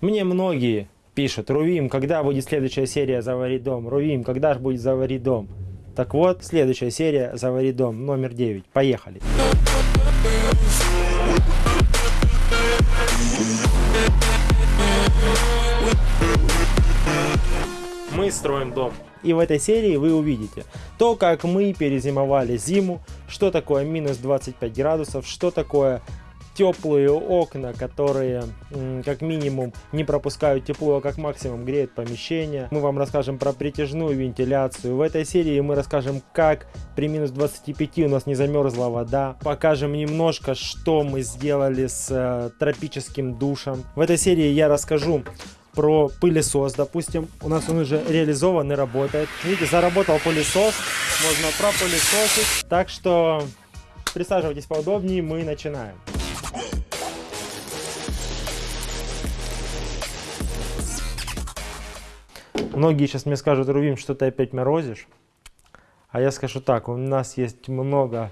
Мне многие пишут, Рувим, когда будет следующая серия «Завари дом»? Рувим, когда же будет «Завари дом»? Так вот, следующая серия «Завари дом» номер 9. Поехали. Мы строим дом. И в этой серии вы увидите то, как мы перезимовали зиму, что такое минус 25 градусов, что такое теплые окна, которые как минимум не пропускают тепло, а как максимум греют помещение. Мы вам расскажем про притяжную вентиляцию. В этой серии мы расскажем, как при минус 25 у нас не замерзла вода. Покажем немножко, что мы сделали с э, тропическим душем. В этой серии я расскажу про пылесос, допустим. У нас он уже реализован и работает. Видите, заработал пылесос. Можно пропылесосить. Так что присаживайтесь поудобнее, мы начинаем. Многие сейчас мне скажут, Рувим, что ты опять морозишь. А я скажу так, у нас есть много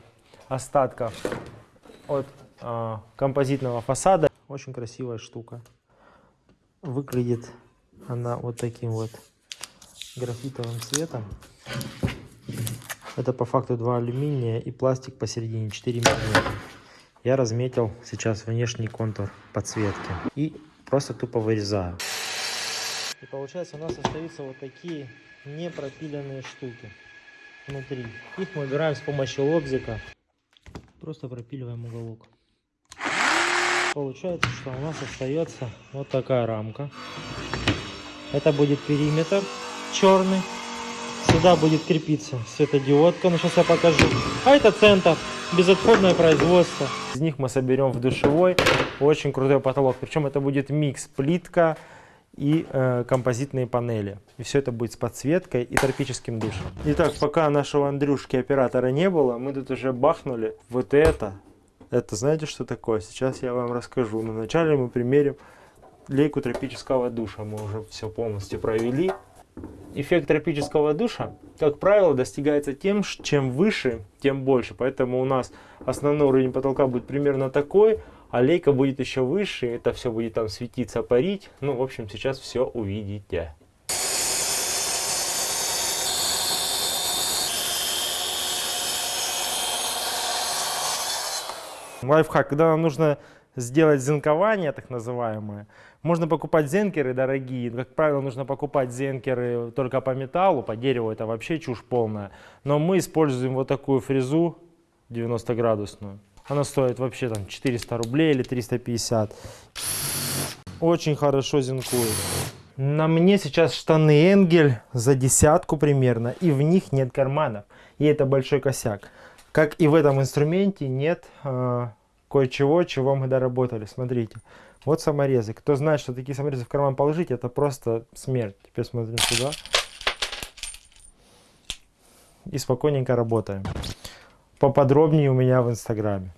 остатков от э, композитного фасада. Очень красивая штука. Выглядит она вот таким вот графитовым цветом. Это по факту два алюминия и пластик посередине 4 мм. Я разметил сейчас внешний контур подсветки и просто тупо вырезаю. И получается у нас остаются вот такие непропиленные штуки внутри. Их мы убираем с помощью лобзика. Просто пропиливаем уголок. Получается, что у нас остается вот такая рамка. Это будет периметр черный. Сюда будет крепиться светодиодка, ну сейчас я покажу. А это центр, безотходное производство. Из них мы соберем в душевой очень крутой потолок. Причем это будет микс плитка, и э, композитные панели. И все это будет с подсветкой и тропическим душем. Итак, пока нашего Андрюшки оператора не было, мы тут уже бахнули вот это. Это знаете, что такое? Сейчас я вам расскажу. Но вначале мы примерим лейку тропического душа. Мы уже все полностью провели. Эффект тропического душа, как правило, достигается тем, чем выше, тем больше. Поэтому у нас основной уровень потолка будет примерно такой, а будет еще выше, это все будет там светиться, парить. Ну, в общем, сейчас все увидите. Лайфхак, когда нам нужно сделать зенкование, так называемое, можно покупать зенкеры дорогие. Как правило, нужно покупать зенкеры только по металлу, по дереву это вообще чушь полная. Но мы используем вот такую фрезу 90 градусную. Она стоит вообще там 400 рублей или 350. Очень хорошо зинкует. На мне сейчас штаны Энгель за десятку примерно, и в них нет карманов. И это большой косяк. Как и в этом инструменте нет э, кое-чего, чего мы доработали. Смотрите, вот саморезы. Кто знает, что такие саморезы в карман положить, это просто смерть. Теперь смотрим сюда. И спокойненько работаем поподробнее у меня в инстаграме.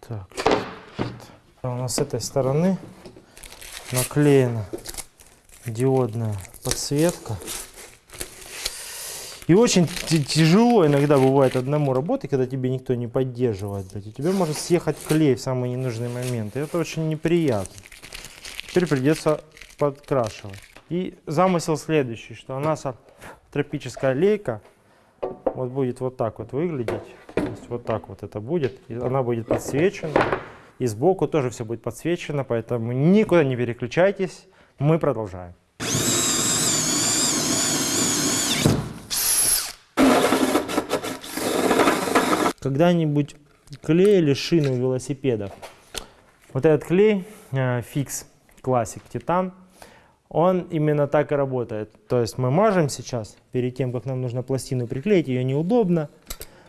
Так, у нас с этой стороны наклеена диодная подсветка. И очень тяжело иногда бывает одному работать, когда тебе никто не поддерживает. Блядь, и тебе может съехать клей в самый ненужный момент. И это очень неприятно. Теперь придется подкрашивать. И замысел следующий, что у нас тропическая лейка вот будет вот так вот выглядеть. То есть вот так вот это будет. И она будет подсвечена. И сбоку тоже все будет подсвечено, поэтому никуда не переключайтесь. Мы продолжаем. Когда-нибудь клеили шину велосипедов. Вот этот клей э, Fix Classic Titan он именно так и работает. То есть мы мажем сейчас, перед тем, как нам нужно пластину приклеить, ее неудобно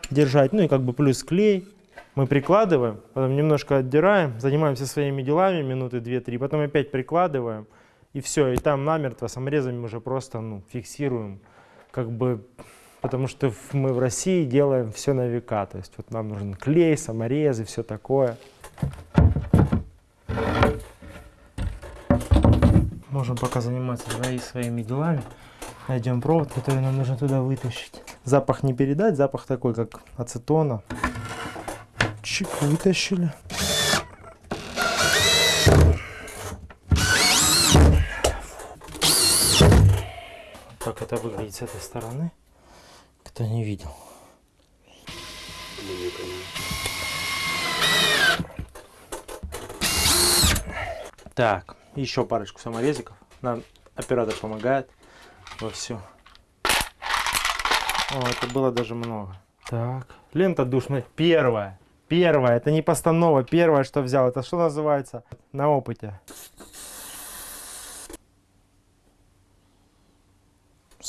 держать, ну и как бы плюс клей. Мы прикладываем, потом немножко отдираем, занимаемся своими делами минуты 2-3, потом опять прикладываем, и все, и там намертво саморезами уже просто ну, фиксируем, как бы, потому что мы в России делаем все на века, то есть вот нам нужен клей, саморезы, все такое. Можем пока заниматься свои, своими делами. Найдем провод, который нам нужно туда вытащить. Запах не передать, запах такой, как ацетона. Чик, вытащили. Как это выглядит с этой стороны, кто не видел. Так, еще парочку саморезиков. Нам оператор помогает во все. О, это было даже много. Так, лента душная. Первая. Первая. Это не постанова. Первое, что взял. Это что называется? На опыте.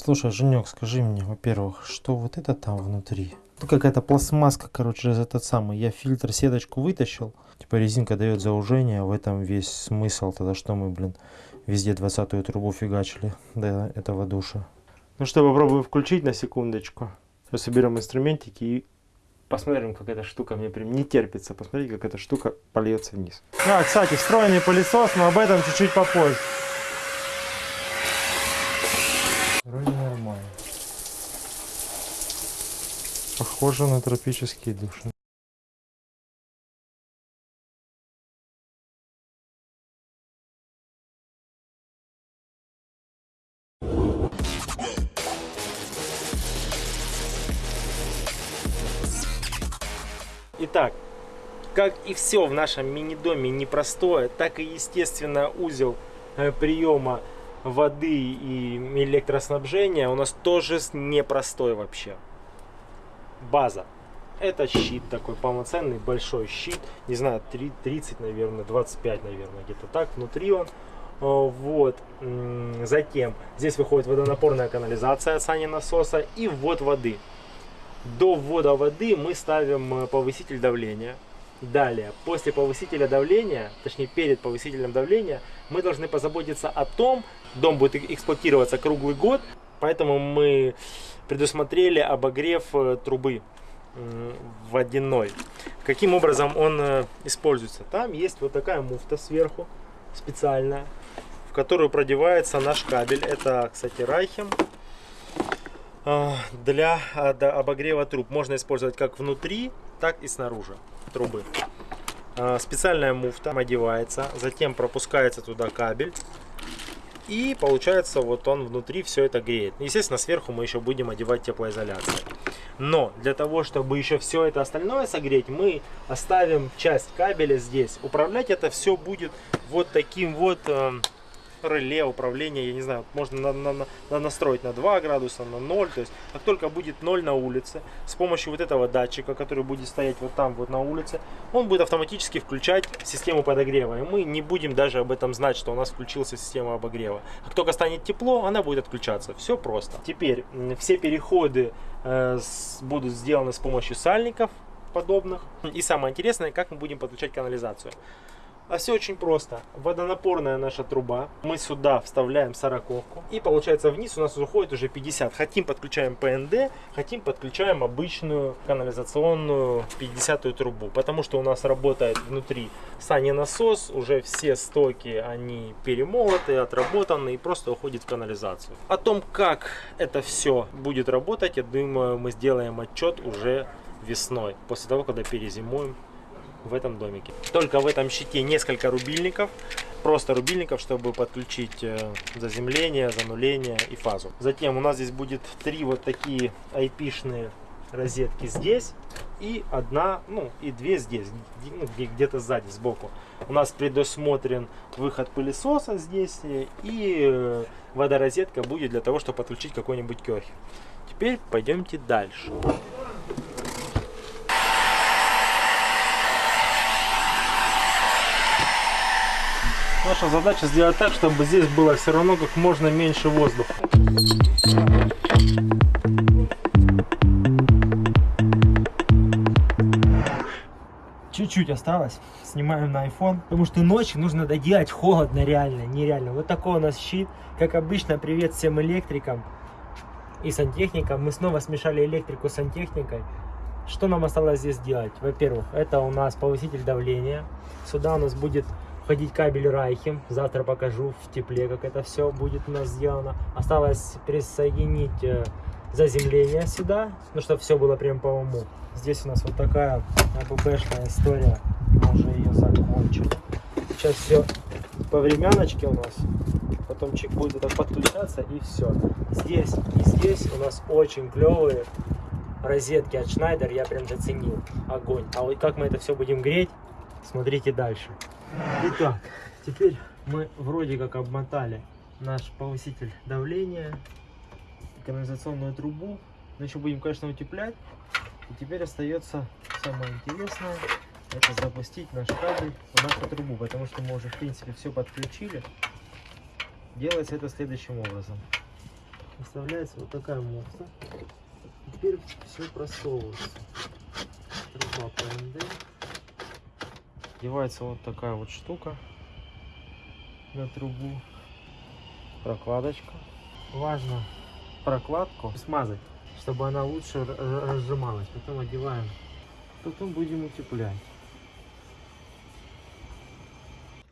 Слушай, Женек, скажи мне, во-первых, что вот это там внутри? Ну, какая-то пластмасска, короче, этот самый. Я фильтр, сеточку вытащил. Типа резинка дает заужение, в этом весь смысл. Тогда что мы, блин, везде 20 трубу фигачили до этого душа. Ну что, попробуем включить на секундочку. Сейчас соберем инструментики и посмотрим, как эта штука мне прям не терпится. Посмотрите, как эта штука польется вниз. А, кстати, встроенный пылесос, но об этом чуть-чуть попозже. Вроде нормально. Похоже на тропический душ. Итак, как и все в нашем мини-доме непростое, так и, естественно, узел э, приема воды и электроснабжения у нас тоже непростой вообще. База. Это щит такой полноценный, большой щит. Не знаю, 30, наверное, 25, наверное, где-то так. Внутри он. Вот. Затем здесь выходит водонапорная канализация от сани насоса и ввод воды. До ввода воды мы ставим э, повыситель давления. Далее, после повысителя давления, точнее перед повысителем давления, мы должны позаботиться о том, дом будет эксплуатироваться круглый год, поэтому мы предусмотрели обогрев э, трубы водяной. Каким образом он э, используется? Там есть вот такая муфта сверху, специальная, в которую продевается наш кабель. Это, кстати, Райхем. А, для обогрева труб. Можно использовать как внутри, так и снаружи трубы. Специальная муфта одевается, затем пропускается туда кабель. И получается вот он внутри все это греет. Естественно, сверху мы еще будем одевать теплоизоляцию. Но для того, чтобы еще все это остальное согреть, мы оставим часть кабеля здесь. Управлять это все будет вот таким вот эм, реле управления, я не знаю, можно на, на, на, настроить на 2 градуса, на 0. То есть, как только будет 0 на улице, с помощью вот этого датчика, который будет стоять вот там вот на улице, он будет автоматически включать систему подогрева. И мы не будем даже об этом знать, что у нас включилась система обогрева. Как только станет тепло, она будет отключаться. Все просто. Теперь все переходы э, с, будут сделаны с помощью сальников подобных. И самое интересное, как мы будем подключать канализацию. А все очень просто. Водонапорная наша труба. Мы сюда вставляем сороковку. И получается вниз у нас уходит уже 50. Хотим подключаем ПНД, хотим подключаем обычную канализационную 50 трубу. Потому что у нас работает внутри сани насос. Уже все стоки они перемолоты, отработаны и просто уходит в канализацию. О том, как это все будет работать, я думаю, мы сделаем отчет уже весной. После того, когда перезимуем в этом домике. Только в этом щите несколько рубильников, просто рубильников, чтобы подключить э, заземление, зануление и фазу. Затем у нас здесь будет три вот такие IP-шные розетки здесь и одна, ну и две здесь, ну, где-то сзади, сбоку. У нас предусмотрен выход пылесоса здесь э, и э, водорозетка будет для того, чтобы подключить какой-нибудь керхер. Теперь пойдемте дальше. Наша задача сделать так, чтобы здесь было все равно как можно меньше воздуха. Чуть-чуть осталось. Снимаем на iPhone. Потому что ночью нужно доделать холодно реально, нереально. Вот такой у нас щит. Как обычно, привет всем электрикам и сантехникам. Мы снова смешали электрику с сантехникой. Что нам осталось здесь делать? Во-первых, это у нас повыситель давления. Сюда у нас будет входить кабель Райхем. Завтра покажу в тепле, как это все будет у нас сделано. Осталось присоединить э, заземление сюда, ну чтобы все было прям по уму. Здесь у нас вот такая АББшная история. Мы уже ее закончили. Сейчас все по времяночке у нас. потом чик будет так подключаться и все. Здесь и здесь у нас очень клевые розетки от Schneider, я прям заценил. Огонь. А вот как мы это все будем греть, смотрите дальше. Итак, теперь мы вроде как обмотали наш повыситель давления, канализационную трубу. Но еще будем, конечно, утеплять. И теперь остается самое интересное, это запустить наш кабель в нашу трубу, потому что мы уже, в принципе, все подключили. Делается это следующим образом. Вставляется вот такая муфта. Теперь все просовывается. Труба ПНД. Девается вот такая вот штука на трубу. Прокладочка. Важно прокладку смазать, чтобы она лучше разжималась. Потом одеваем. Потом будем утеплять.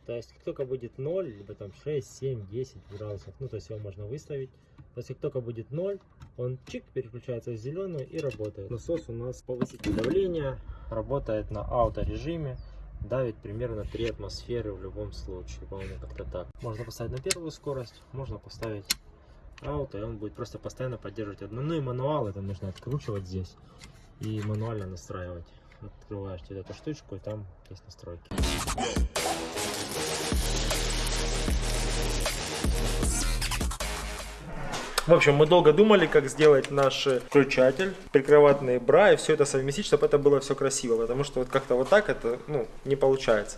То есть, как только будет 0, либо там 6, 7, 10 градусов, ну, то есть его можно выставить. То есть, как только будет 0, он чик переключается в зеленую и работает. Насос у нас повыситель давления, работает на авторежиме, давит примерно 3 атмосферы в любом случае, по-моему, как-то так. Можно поставить на первую скорость, можно поставить ауто, и он будет просто постоянно поддерживать одну. Ну и мануал, это нужно откручивать здесь и мануально настраивать. Открываешь вот эту штучку, и там есть настройки. В общем, мы долго думали, как сделать наш включатель, прикроватные бра и все это совместить, чтобы это было все красиво, потому что вот как-то вот так это ну, не получается.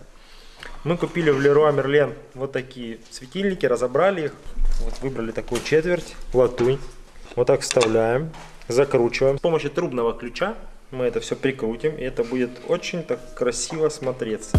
Мы купили в Leroy Merlin вот такие светильники, разобрали их, вот выбрали такую четверть, латунь. Вот так вставляем, закручиваем. С помощью трубного ключа мы это все прикрутим, и это будет очень так красиво смотреться.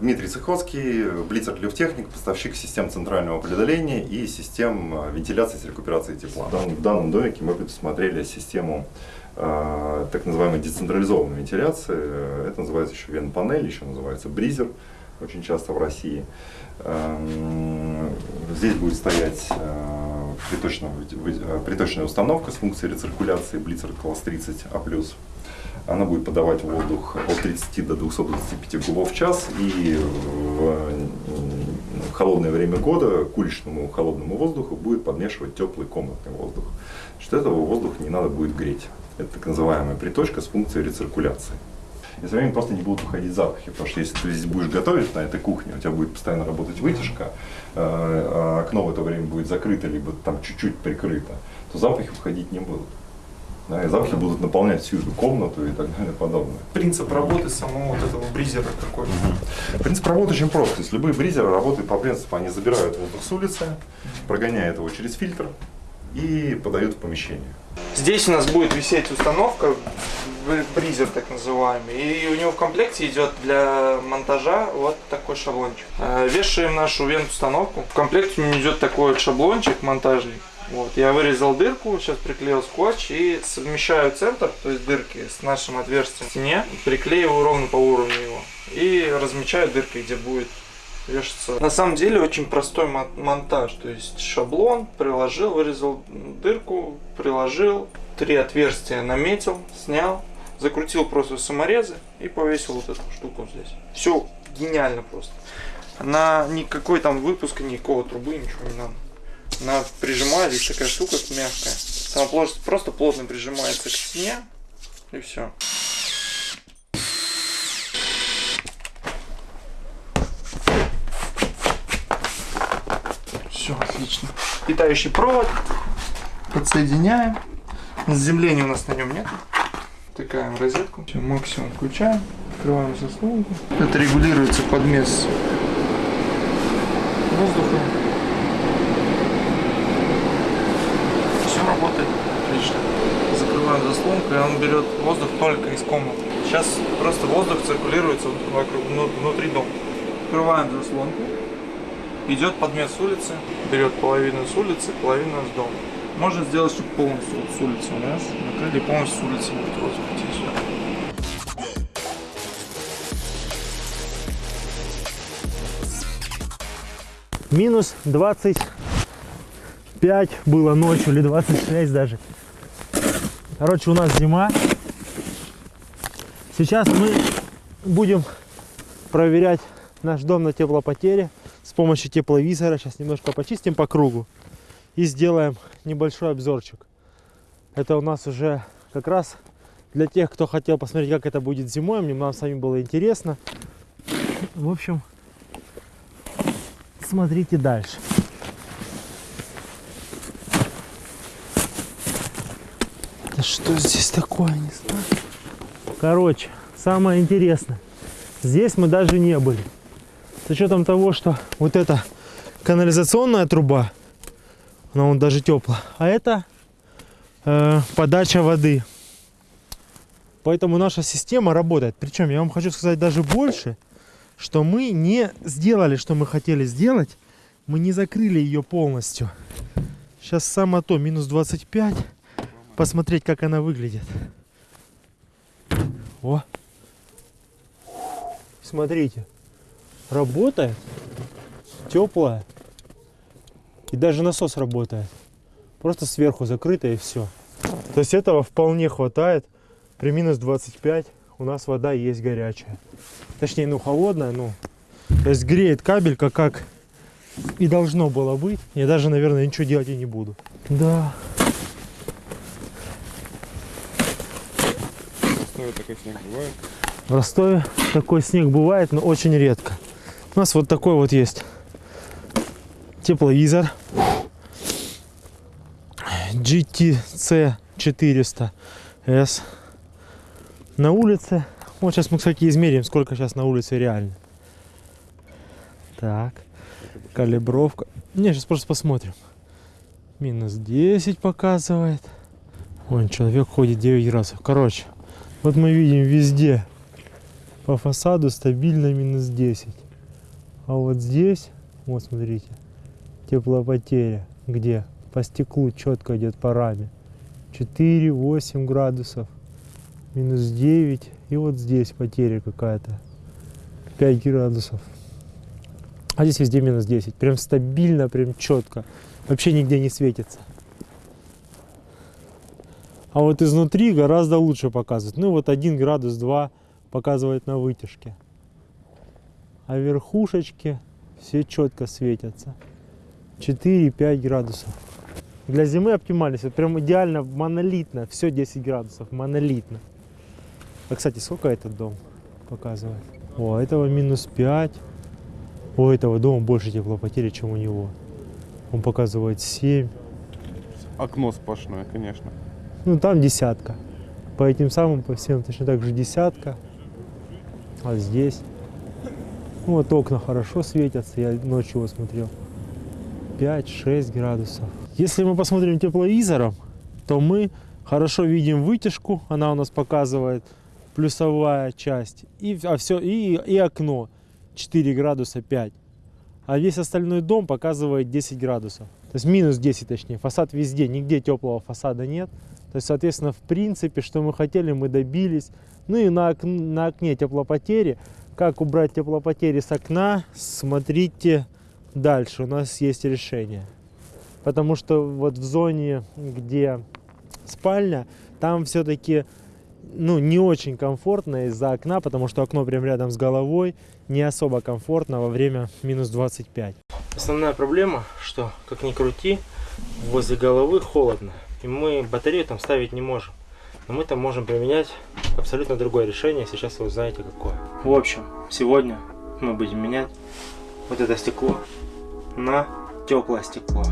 Дмитрий Цехоцкий, Блицер Люфтехник, поставщик систем центрального предоления и систем э, вентиляции с рекуперацией тепла. В данном домике мы предусмотрели систему э, так называемой децентрализованной вентиляции. Это называется еще вен-панель, еще называется бризер, очень часто в России. Э, здесь будет стоять э, приточная, э, приточная установка с функцией рециркуляции Блицер класс 30А+. Она будет подавать воздух от 30 до 225 кубов в час. И в холодное время года к уличному холодному воздуху будет подмешивать теплый комнатный воздух. Что этого воздуха не надо будет греть. Это так называемая приточка с функцией рециркуляции. И со временем просто не будут уходить запахи, потому что если ты здесь будешь готовить на этой кухне, у тебя будет постоянно работать вытяжка, а окно в это время будет закрыто, либо там чуть-чуть прикрыто, то запахи уходить не будут. Да, и запахи будут наполнять всю эту комнату и так далее подобное. Принцип работы самого вот этого бризера какой? Угу. Принцип работы очень прост. То есть любые бризеры работают по принципу, они забирают воздух с улицы, прогоняют его через фильтр и подают в помещение. Здесь у нас будет висеть установка, бризер так называемый, и у него в комплекте идет для монтажа вот такой шаблончик. Э, вешаем нашу вент-установку. В комплекте у него идет такой вот шаблончик монтажный. Вот, я вырезал дырку, сейчас приклеил скотч и совмещаю центр, то есть дырки, с нашим отверстием в стене, приклеиваю ровно по уровню его и размечаю дыркой, где будет вешаться. На самом деле очень простой монтаж, то есть шаблон, приложил, вырезал дырку, приложил, три отверстия наметил, снял, закрутил просто саморезы и повесил вот эту штуку здесь. Все гениально просто. На никакой там выпуска, никакого трубы, ничего не надо. Она прижимает, такая штука мягкая. Она просто, просто плотно прижимается к стене. И все. Все, отлично. Питающий провод. Подсоединяем. Заземления у нас на нем нет. Втыкаем розетку. Все, максимум включаем. Открываем заслонку. Это регулируется подмес воздуха. Все работает отлично. И он берет воздух только из комнаты. Сейчас просто воздух циркулируется вокруг, вну- внутри дома. Открываем заслонку. Идет подмет с улицы, берет половину с улицы, половину с дома. Можно сделать, чтобы полностью с улицы у нас накрыли, полностью с улицы будет воздух сюда. Минус 25 было ночью, или 26 даже. Короче, у нас зима. Сейчас мы будем проверять наш дом на теплопотере с помощью тепловизора. Сейчас немножко почистим по кругу и сделаем небольшой обзорчик. Это у нас уже как раз для тех, кто хотел посмотреть, как это будет зимой. Мне нам с вами было интересно. В общем, смотрите дальше. Да что здесь такое, не знаю. Короче, самое интересное. Здесь мы даже не были. С учетом того, что вот эта канализационная труба, она вон даже теплая, а это э, подача воды. Поэтому наша система работает. Причем я вам хочу сказать даже больше, что мы не сделали, что мы хотели сделать. Мы не закрыли ее полностью. Сейчас само то, минус 25. Посмотреть, как она выглядит. О! Смотрите. Работает. Теплая. И даже насос работает. Просто сверху закрыто и все. То есть этого вполне хватает. При минус 25 у нас вода есть горячая. Точнее, ну холодная, ну. То есть греет кабель, как, как и должно было быть. Я даже, наверное, ничего делать и не буду. Да. Ну, такой снег бывает. В Ростове такой снег бывает, но очень редко. У нас вот такой вот есть тепловизор GTC 400S на улице. Вот сейчас мы, кстати, измерим, сколько сейчас на улице реально. Так, калибровка. Не, сейчас просто посмотрим. Минус 10 показывает. Вон человек ходит 9 градусов. Короче, вот мы видим везде по фасаду стабильно минус 10. А вот здесь, вот смотрите, теплопотеря. Где? По стеклу четко идет по раме. 4-8 градусов. Минус 9. И вот здесь потеря какая-то. 5 градусов. А здесь везде минус 10. Прям стабильно, прям четко. Вообще нигде не светится. А вот изнутри гораздо лучше показывает. Ну вот 1 градус 2 показывает на вытяжке. А верхушечки все четко светятся. 4-5 градусов. Для зимы оптимальность. Вот прям идеально монолитно. Все 10 градусов. Монолитно. А кстати, сколько этот дом показывает? О, этого минус 5. У этого дома больше теплопотери, чем у него. Он показывает 7. Окно сплошное, конечно. Ну там десятка. По этим самым, по всем точно так же десятка. А здесь. Ну, вот окна хорошо светятся, я ночью его смотрел. 5-6 градусов. Если мы посмотрим тепловизором, то мы хорошо видим вытяжку, она у нас показывает плюсовая часть, и, а все, и, и окно 4 градуса 5. А весь остальной дом показывает 10 градусов. То есть минус 10 точнее. Фасад везде, нигде теплого фасада нет. То есть, соответственно, в принципе, что мы хотели, мы добились. Ну и на, ок- на окне теплопотери. Как убрать теплопотери с окна, смотрите дальше. У нас есть решение. Потому что вот в зоне, где спальня, там все-таки ну, не очень комфортно из-за окна, потому что окно прям рядом с головой, не особо комфортно во время минус 25. Основная проблема, что как ни крути, возле головы холодно, и мы батарею там ставить не можем. Но мы там можем применять абсолютно другое решение, сейчас вы узнаете какое. В общем, сегодня мы будем менять вот это стекло на теплое стекло.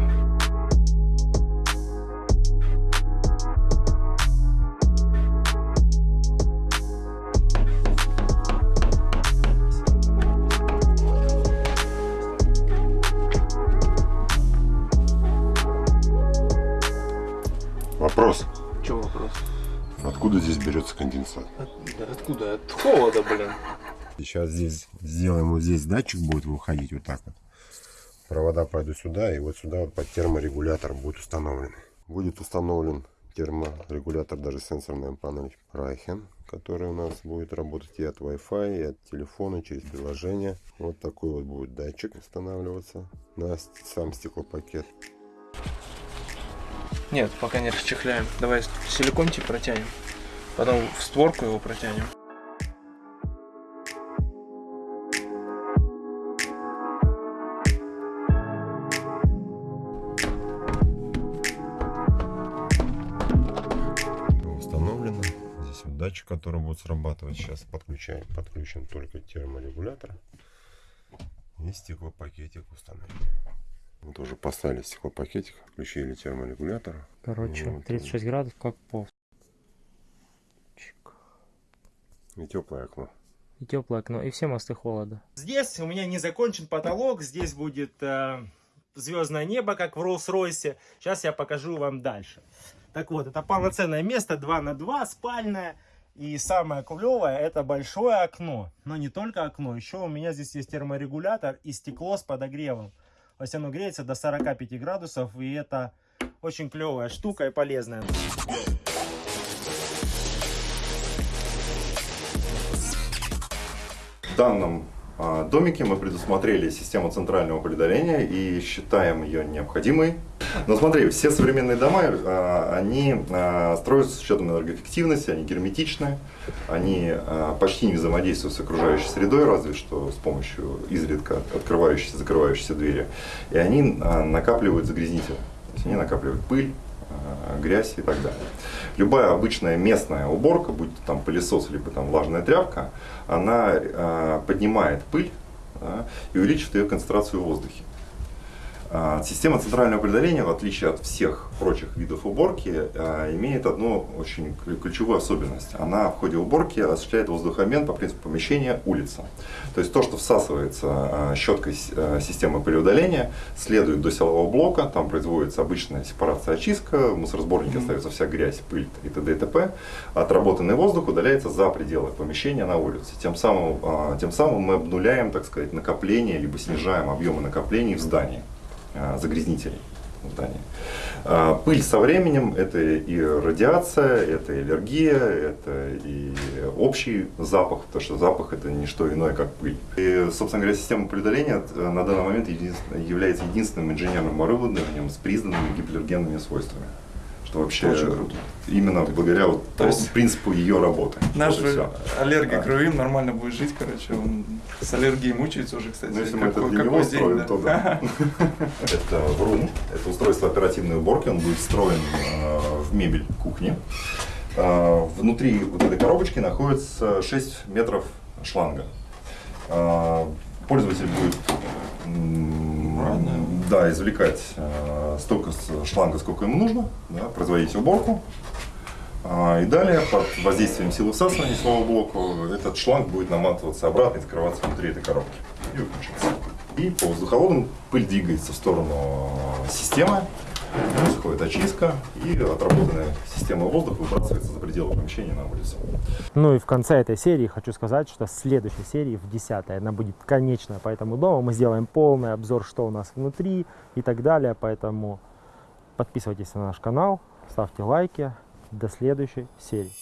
Берется конденсат? От- откуда? От холода, блин. Сейчас здесь сделаем вот здесь датчик будет выходить вот так вот. Провода пойдут сюда и вот сюда вот под терморегулятор будет установлен. Будет установлен терморегулятор, даже сенсорная панель Райхен, которая у нас будет работать и от Wi-Fi, и от телефона через приложение. Вот такой вот будет датчик устанавливаться на сам стеклопакет. Нет, пока не расчехляем. Давай силикончик протянем. Потом в створку его протянем. установлено. Здесь вот датчик, который будет срабатывать. Сейчас подключаем, подключен только терморегулятор. И стеклопакетик установим. Вот уже поставили стеклопакетик, включили терморегулятор. Короче, Вот, 36 градусов, как пол. Чик. И теплое окно. И теплое окно, и все мосты холода. Здесь у меня не закончен потолок, здесь будет э, звездное небо, как в Роллс-Ройсе. Сейчас я покажу вам дальше. Так вот, это полноценное место, 2 на 2, спальное. И самое клевое, это большое окно. Но не только окно, еще у меня здесь есть терморегулятор и стекло с подогревом. То есть оно греется до 45 градусов, и это очень клевая штука и полезная. В данном а, домике мы предусмотрели систему центрального предаления и считаем ее необходимой. Но смотри, все современные дома, а, они а, строятся с учетом энергоэффективности, они герметичны, они почти не взаимодействуют с окружающей средой, разве что с помощью изредка открывающейся и закрывающейся двери. И они накапливают загрязнители, то есть они накапливают пыль, грязь и так далее. Любая обычная местная уборка, будь то там пылесос, либо там влажная тряпка, она а, поднимает пыль да, и увеличивает ее концентрацию в воздухе. А, Система центрального предаления, в отличие от всех прочих видов уборки, а, имеет одну очень клю- ключевую особенность. Она в ходе уборки осуществляет воздухообмен по принципу помещения улица. То есть то, что всасывается а, щеткой системы пылеудаления, следует до силового блока, там производится обычная сепарация очистка, в мусоросборнике остается вся грязь, пыль и т.д. и т.п. Отработанный воздух удаляется за пределы помещения на улице. Тем самым, тем самым мы обнуляем, так сказать, накопление, либо снижаем объемы накоплений в здании загрязнителей в здании. А, Пыль со временем это и радиация, это и аллергия, это и общий запах, потому что запах это не что иное, как пыль. И, собственно говоря, система предаления э, на данный момент является единственным инженерным оборудованием с признанными гипоаллергенными свойствами. Что вообще Очень круто. именно благодаря вот То есть принципу ее работы. Наш аллергик А. Рувим нормально будет жить, короче. Он с аллергией мучается уже, кстати. Ну, если мы это для него день, строим, да. то да. Это врум, это устройство оперативной уборки, он будет встроен э, в мебель кухни. Э, Внутри вот этой коробочки находится 6 метров шланга. Э, Пользователь будет Аккуратно. да, извлекать э, столько шланга, сколько ему нужно, да, производить уборку. А, И далее, под воздействием силы всасывания силового блока, этот шланг будет наматываться обратно и закрываться внутри этой коробки. И. И по воздуховодам пыль двигается в сторону системы, происходит очистка, и отработанная система воздуха выбрасывается за пределы помещения на улицу. Ну и в конце этой серии хочу сказать, что в следующей серии, в 10 она будет конечная по этому дому. Мы сделаем полный обзор, что у нас внутри и так далее. Поэтому подписывайтесь на наш канал, ставьте лайки. До следующей серии.